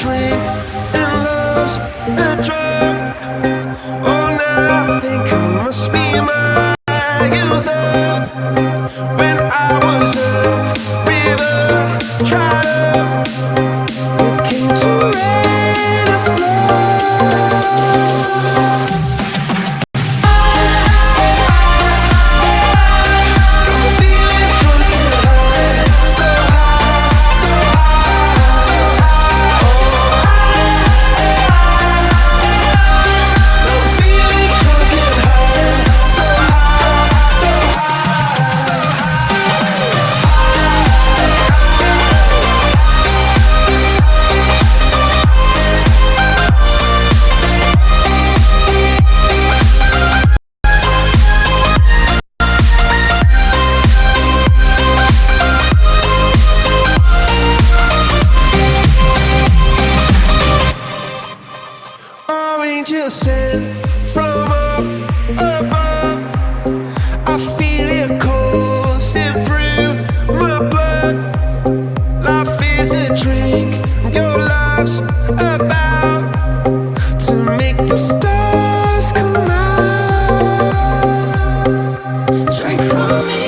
Drink and love's a drug. Oh, now I think I must be my user. When I was a sent from up above. I feel it coursing through my blood. Life is a drink, your about to make the stars come out. Drink from me.